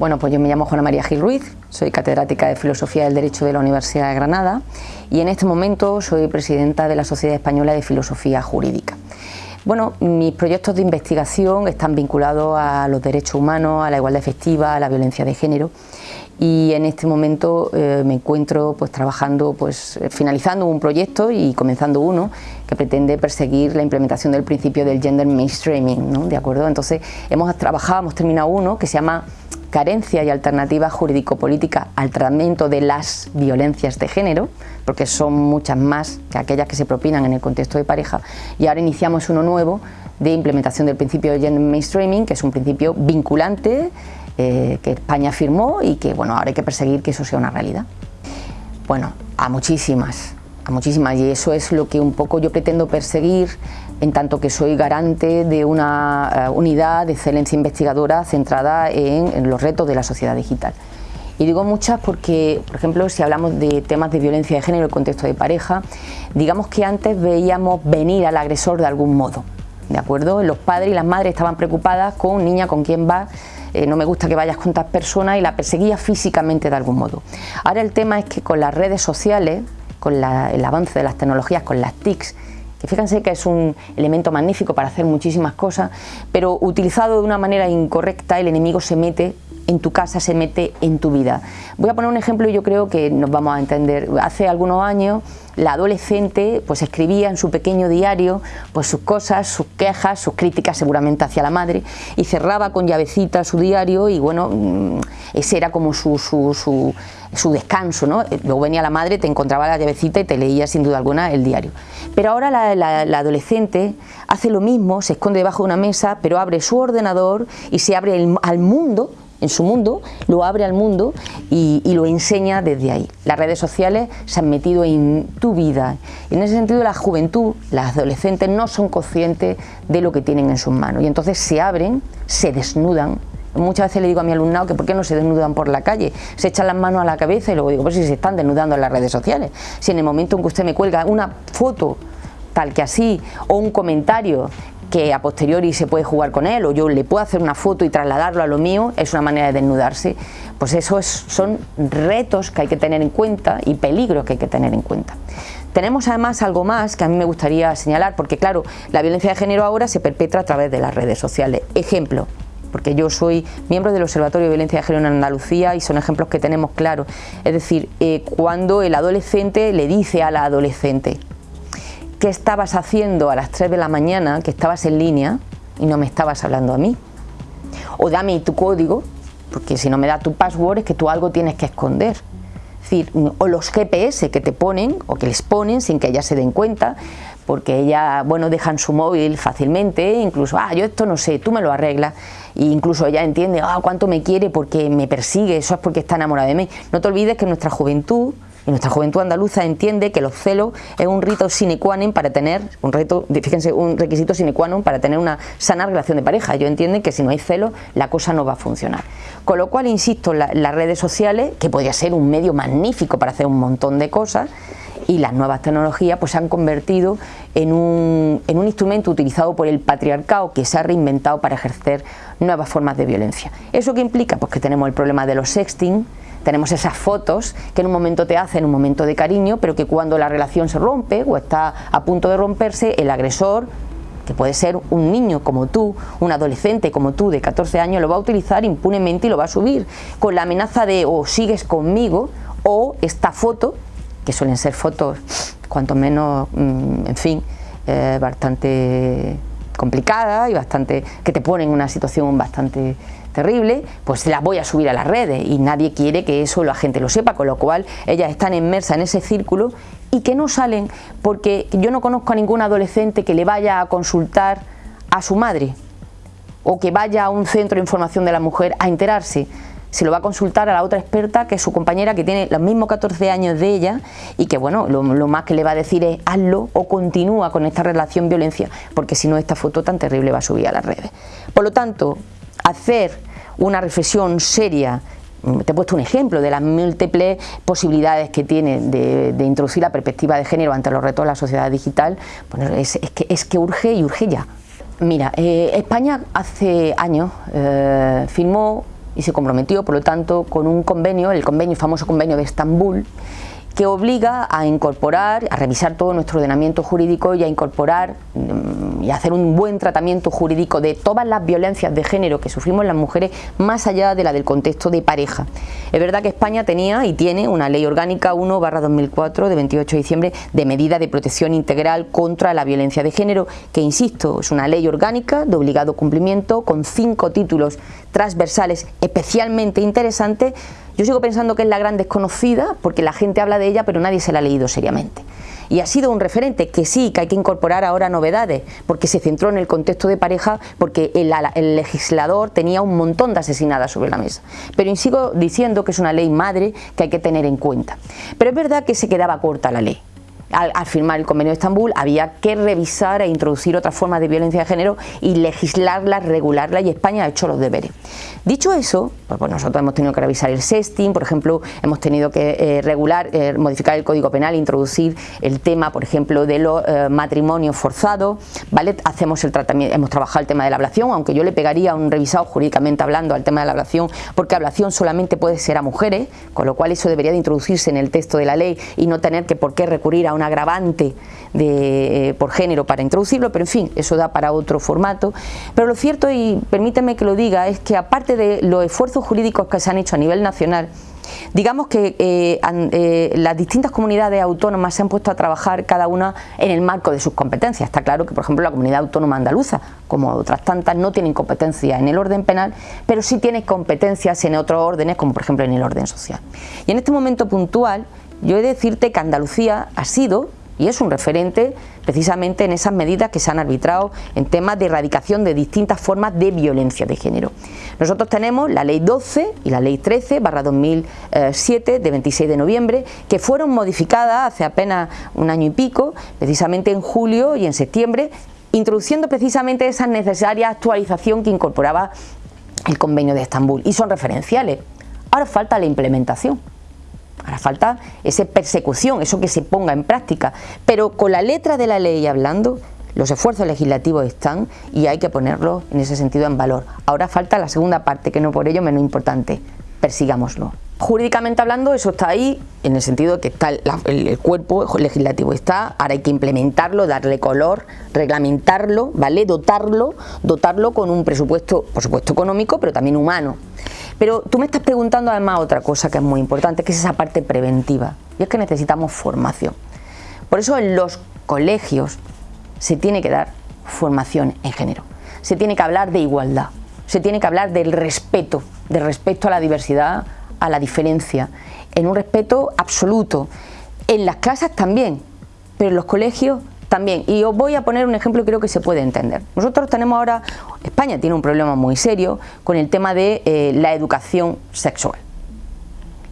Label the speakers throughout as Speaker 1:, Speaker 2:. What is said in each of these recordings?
Speaker 1: Bueno, pues yo me llamo Juana María Gil Ruiz, soy catedrática de Filosofía del Derecho de la Universidad de Granada y en este momento soy presidenta de la Sociedad Española de Filosofía Jurídica. Bueno, mis proyectos de investigación están vinculados a los derechos humanos, a la igualdad efectiva, a la violencia de género y en este momento eh, me encuentro pues, trabajando, pues, finalizando un proyecto y comenzando uno que pretende perseguir la implementación del principio del gender mainstreaming, ¿no? ¿de acuerdo? Entonces hemos trabajado, hemos terminado uno que se llama carencia y alternativa jurídico-política al tratamiento de las violencias de género, porque son muchas más que aquellas que se propinan en el contexto de pareja, y ahora iniciamos uno nuevo de implementación del principio de gender mainstreaming, que es un principio vinculante eh, que España firmó y que bueno, ahora hay que perseguir que eso sea una realidad. Bueno, a muchísimas, a muchísimas, y eso es lo que un poco yo pretendo perseguir en tanto que soy garante de una eh, unidad de excelencia investigadora centrada en, los retos de la sociedad digital. Y digo muchas porque, por ejemplo, si hablamos de temas de violencia de género en el contexto de pareja, digamos que antes veíamos venir al agresor de algún modo, ¿de acuerdo? Los padres y las madres estaban preocupadas con niña, con quién va, eh, no me gusta que vayas con tantas personas y la perseguía físicamente de algún modo. Ahora el tema es que con las redes sociales, con el avance de las tecnologías, con las TICs, que fíjense que es un elemento magnífico para hacer muchísimas cosas, pero utilizado de una manera incorrecta el enemigo se mete en tu casa, se mete en tu vida. Voy a poner un ejemplo y yo creo que nos vamos a entender. Hace algunos años la adolescente pues escribía en su pequeño diario pues sus cosas, sus quejas, sus críticas seguramente hacia la madre y cerraba con llavecita su diario y bueno, mm, ese era como su, su, su, descanso, ¿no? Luego venía la madre, te encontraba la llavecita y te leía sin duda alguna el diario. Pero ahora la, adolescente hace lo mismo, se esconde debajo de una mesa, pero abre su ordenador y se abre al mundo en su mundo, lo abre al mundo y, lo enseña desde ahí. Las redes sociales se han metido en tu vida. En ese sentido, la juventud, las adolescentes, no son conscientes de lo que tienen en sus manos y entonces se abren, se desnudan. Muchas veces le digo a mi alumnado que por qué no se desnudan por la calle, se echan las manos a la cabeza y luego digo, pues si se están desnudando en las redes sociales, si en el momento en que usted me cuelga una foto tal que así o un comentario que a posteriori se puede jugar con él o yo le puedo hacer una foto y trasladarlo a lo mío, es una manera de desnudarse, pues eso son retos que hay que tener en cuenta y peligros que hay que tener en cuenta. Tenemos además algo más que a mí me gustaría señalar, porque claro, la violencia de género ahora se perpetra a través de las redes sociales. Ejemplo, porque yo soy miembro del Observatorio de Violencia de Género en Andalucía y son ejemplos que tenemos claros. Es decir, eh, cuando el adolescente le dice a la adolescente, qué estabas haciendo a las 3 de la mañana, que estabas en línea y no me estabas hablando a mí. O dame tu código, porque si no me da tu password es que tú algo tienes que esconder. O los GPS que te ponen o que les ponen sin que ellas se den cuenta, porque ella, bueno, dejan su móvil fácilmente, incluso, ah, yo esto no sé, tú me lo arreglas, e incluso ella entiende, ah, cuánto me quiere porque me persigue, eso es porque está enamorada de mí. No te olvides que nuestra juventud y nuestra juventud andaluza entiende que los celos es un rito sine qua non para tener, un reto, fíjense, un requisito sine qua non para tener una sana relación de pareja. Yo entiendo que si no hay celos, la cosa no va a funcionar. Con lo cual, insisto, las redes sociales, que podría ser un medio magnífico para hacer un montón de cosas, y las nuevas tecnologías pues se han convertido en un, en un instrumento utilizado por el patriarcado que se ha reinventado para ejercer nuevas formas de violencia. ¿Eso qué implica? Pues que tenemos el problema de los sexting, tenemos esas fotos que en un momento te hacen un momento de cariño, pero que cuando la relación se rompe o está a punto de romperse, el agresor que puede ser un niño como tú, un adolescente como tú de 14 años, lo va a utilizar impunemente y lo va a subir con la amenaza de o sigues conmigo o esta foto, que suelen ser fotos cuanto menos, mm, en fin, eh, bastante complicada y bastante que te ponen en una situación bastante terrible, pues las voy a subir a las redes y nadie quiere que eso la gente lo sepa, con lo cual ellas están inmersas en ese círculo y que no salen porque yo no conozco a ningún adolescente que le vaya a consultar a su madre o que vaya a un centro de información de la mujer a enterarse se lo va a consultar a la otra experta que es su compañera que tiene los mismos 14 años de ella y que bueno, lo, más que le va a decir es hazlo o continúa con esta relación violencia porque si no esta foto tan terrible va a subir a las redes. Por lo tanto, hacer una reflexión seria te he puesto un ejemplo de las múltiples posibilidades que tiene de, introducir la perspectiva de género ante los retos de la sociedad digital, es, que, es que urge y urge ya. Mira, eh, España hace años eh, firmó y se comprometió, por lo tanto, con un convenio, el convenio, el famoso convenio de Estambul, que obliga a incorporar, a revisar todo nuestro ordenamiento jurídico y a incorporar mm, y hacer un buen tratamiento jurídico de todas las violencias de género que sufrimos las mujeres más allá de la del contexto de pareja. Es verdad que España tenía y tiene una ley orgánica 1 2004 de 28 de diciembre de medida de protección integral contra la violencia de género que insisto es una ley orgánica de obligado cumplimiento con cinco títulos transversales especialmente interesantes yo sigo pensando que es la gran desconocida porque la gente habla de ella pero nadie se la ha leído seriamente. Y ha sido un referente que sí, que hay que incorporar ahora novedades, porque se centró en el contexto de pareja, porque el, legislador tenía un montón de asesinadas sobre la mesa. Pero sigo diciendo que es una ley madre que hay que tener en cuenta. Pero es verdad que se quedaba corta la ley al, firmar el convenio de Estambul había que revisar e introducir otras formas de violencia de género y legislarla, regularla y España ha hecho los deberes. Dicho eso, pues, pues nosotros hemos tenido que revisar el sexting, por ejemplo, hemos tenido que eh, regular, eh, modificar el Código Penal, introducir el tema, por ejemplo, de los eh, matrimonios forzados, ¿vale? Hacemos el tratamiento, hemos trabajado el tema de la ablación, aunque yo le pegaría un revisado jurídicamente hablando al tema de la ablación, porque ablación solamente puede ser a mujeres, con lo cual eso debería de introducirse en el texto de la ley y no tener que por qué recurrir a un agravante de, por género para introducirlo, pero en fin, eso da para otro formato. Pero lo cierto, y permíteme que lo diga, es que aparte de los esfuerzos jurídicos que se han hecho a nivel nacional, Digamos que eh, eh, las distintas comunidades autónomas se han puesto a trabajar cada una en el marco de sus competencias. Está claro que, por ejemplo, la comunidad autónoma andaluza, como otras tantas, no tienen competencia en el orden penal, pero sí tiene competencias en otros órdenes, como por ejemplo en el orden social. Y en este momento puntual, yo he de decirte que Andalucía ha sido y es un referente precisamente en esas medidas que se han arbitrado en temas de erradicación de distintas formas de violencia de género. Nosotros tenemos la ley 12 y la ley 13 barra 2007 de 26 de noviembre que fueron modificadas hace apenas un año y pico, precisamente en julio y en septiembre, introduciendo precisamente esa necesaria actualización que incorporaba el convenio de Estambul y son referenciales. Ahora falta la implementación. Ahora falta esa persecución, eso que se ponga en práctica. Pero con la letra de la ley hablando, los esfuerzos legislativos están y hay que ponerlos en ese sentido en valor. Ahora falta la segunda parte, que no por ello menos importante, persigámoslo. Jurídicamente hablando, eso está ahí, en el sentido que está el, cuerpo legislativo está, ahora hay que implementarlo, darle color, reglamentarlo, ¿vale? Dotarlo, dotarlo con un presupuesto, por supuesto económico, pero también humano. Pero tú me estás preguntando además otra cosa que es muy importante, que es esa parte preventiva, y es que necesitamos formación. Por eso en los colegios se tiene que dar formación en género, se tiene que hablar de igualdad, se tiene que hablar del respeto, del respeto a la diversidad, a la diferencia, en un respeto absoluto. En las casas también, pero en los colegios también. Y os voy a poner un ejemplo que creo que se puede entender. Nosotros tenemos ahora, España tiene un problema muy serio con el tema de eh, la educación sexual.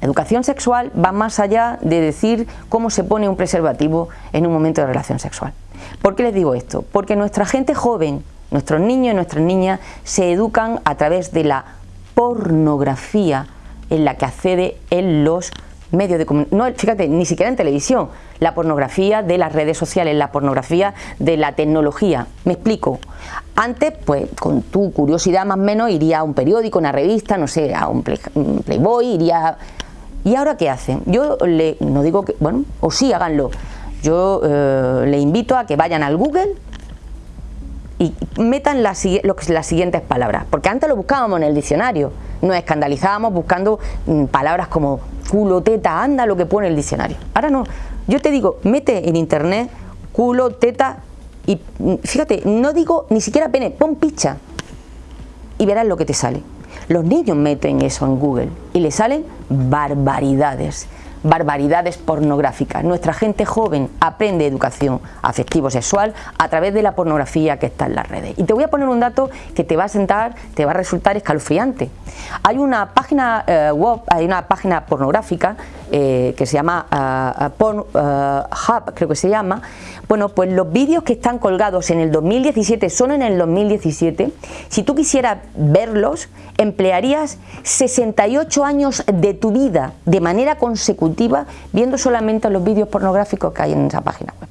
Speaker 1: educación sexual va más allá de decir cómo se pone un preservativo en un momento de relación sexual. ¿Por qué les digo esto? Porque nuestra gente joven, nuestros niños y nuestras niñas se educan a través de la pornografía en la que accede en los medios de comunicación, no, fíjate, ni siquiera en televisión, la pornografía de las redes sociales, la pornografía de la tecnología. Me explico. Antes, pues con tu curiosidad más o menos, iría a un periódico, una revista, no sé, a un Playboy, iría... ¿Y ahora qué hacen? Yo le, no digo que, bueno, o sí, háganlo. Yo eh, le invito a que vayan al Google y metan las, las siguientes palabras, porque antes lo buscábamos en el diccionario, nos escandalizábamos buscando mm, palabras como culo, teta, anda lo que pone el diccionario. Ahora no, yo te digo, mete en internet culo, teta y mm, fíjate, no digo ni siquiera pene, pon picha y verás lo que te sale. Los niños meten eso en Google y le salen barbaridades barbaridades pornográficas. Nuestra gente joven aprende educación afectivo-sexual a través de la pornografía que está en las redes. Y te voy a poner un dato que te va a sentar, te va a resultar escalofriante. Hay una página eh, web, hay una página pornográfica eh, que se llama uh, Porn Hub, creo que se llama. Bueno, pues los vídeos que están colgados en el 2017 son en el 2017. Si tú quisieras verlos, emplearías 68 años de tu vida de manera consecutiva viendo solamente los vídeos pornográficos que hay en esa página web.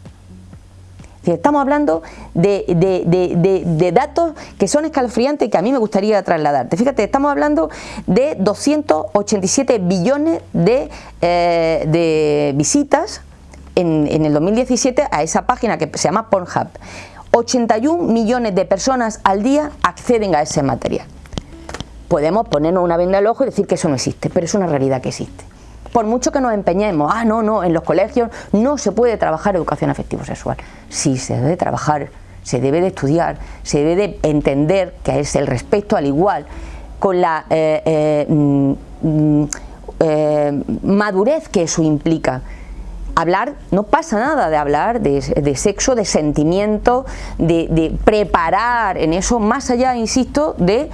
Speaker 1: Estamos hablando de, datos que son escalofriantes y que a mí me gustaría trasladarte. Fíjate, estamos hablando de 287 billones de, eh, visitas en, en el 2017 a esa página que se llama Pornhub. 81 millones de personas al día acceden a ese material. Podemos ponernos una venda al ojo y decir que eso no existe, pero es una realidad que existe por mucho que nos empeñemos, ah, no, no, en los colegios no se puede trabajar educación afectivo-sexual. Sí, se debe trabajar, se debe de estudiar, se debe de entender que es el respeto al igual, con la eh, eh, mm, mm, eh, madurez que eso implica. Hablar, no pasa nada de hablar de, sexo, de sentimiento, de preparar en eso, más allá, insisto, de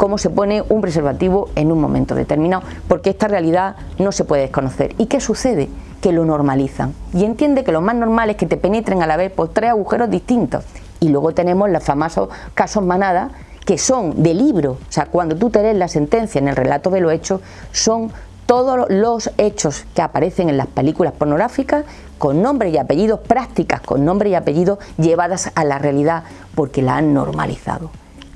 Speaker 1: cómo se pone un preservativo en un momento determinado, porque esta realidad no se puede desconocer. ¿Y qué sucede? Que lo normalizan. Y entiende que lo más normal es que te penetren a la vez por tres agujeros distintos. Y luego tenemos los famosos casos manada, que son de libro. O sea, cuando tú te lees la sentencia en el relato de los hechos, son todos los hechos que aparecen en las películas pornográficas con nombre y apellidos, prácticas con nombre y apellidos llevadas a la realidad porque la han normalizado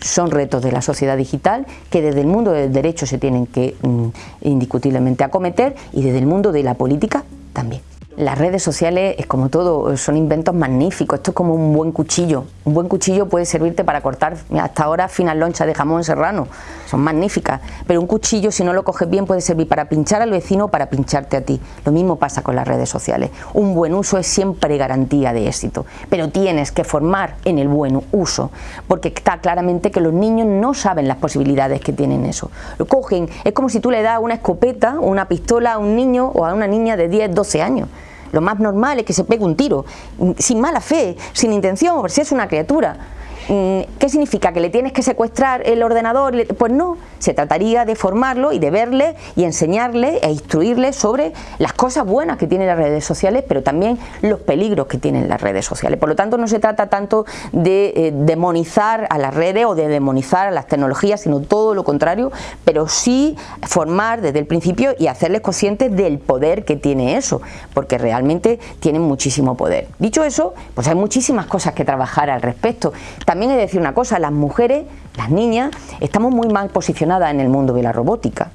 Speaker 1: son retos de la sociedad digital que desde el mundo del derecho se tienen que mm, indiscutiblemente acometer y desde el mundo de la política también. Las redes sociales es como todo, son inventos magníficos, esto es como un buen cuchillo. Un buen cuchillo puede servirte para cortar hasta ahora finas lonchas de jamón serrano, son magníficas, pero un cuchillo si no lo coges bien puede servir para pinchar al vecino o para pincharte a ti. Lo mismo pasa con las redes sociales. Un buen uso es siempre garantía de éxito, pero tienes que formar en el buen uso, porque está claramente que los niños no saben las posibilidades que tienen eso. Lo cogen, es como si tú le das una escopeta o una pistola a un niño o a una niña de 10, 12 años. Lo más normal es que se pegue un tiro, sin mala fe, sin intención, por si es una criatura. Mm, ¿Qué significa? ¿Que le tienes que secuestrar el ordenador? Pues no, se trataría de formarlo y de verle y enseñarle e instruirle sobre las cosas buenas que tienen las redes sociales, pero también los peligros que tienen las redes sociales. Por lo tanto, no se trata tanto de eh, demonizar a las redes o de demonizar a las tecnologías, sino todo lo contrario, pero sí formar desde el principio y hacerles conscientes del poder que tiene eso, porque realmente tienen muchísimo poder. Dicho eso, pues hay muchísimas cosas que trabajar al respecto. He de decir una cosa, las mujeres, las niñas, estamos muy mal posicionadas en el mundo de la robótica.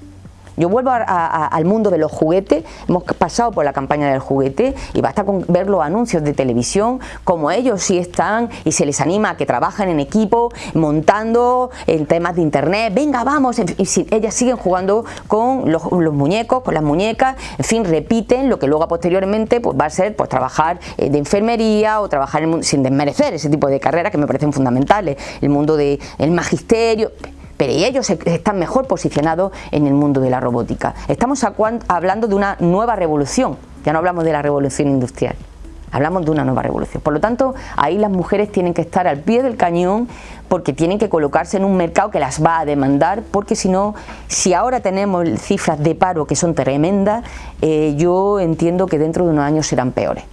Speaker 1: Yo vuelvo al mundo de los juguetes, hemos pasado por la campaña del juguete y basta con ver los anuncios de televisión, como ellos sí están y se les anima a que trabajen en equipo, montando en temas de internet, venga vamos, y si, ellas siguen jugando con los, muñecos, con las muñecas, en fin, repiten lo que luego posteriormente pues, va a ser pues, trabajar eh, de enfermería o trabajar sin desmerecer ese tipo de carreras que me parecen fundamentales, el mundo del magisterio pero ellos están mejor posicionados en el mundo de la robótica. Estamos hablando de una nueva revolución, ya no hablamos de la revolución industrial. Hablamos de una nueva revolución. Por lo tanto, ahí las mujeres tienen que estar al pie del cañón porque tienen que colocarse en un mercado que las va a demandar, porque si no, si ahora tenemos cifras de paro que son tremendas, eh, yo entiendo que dentro de unos años serán peores.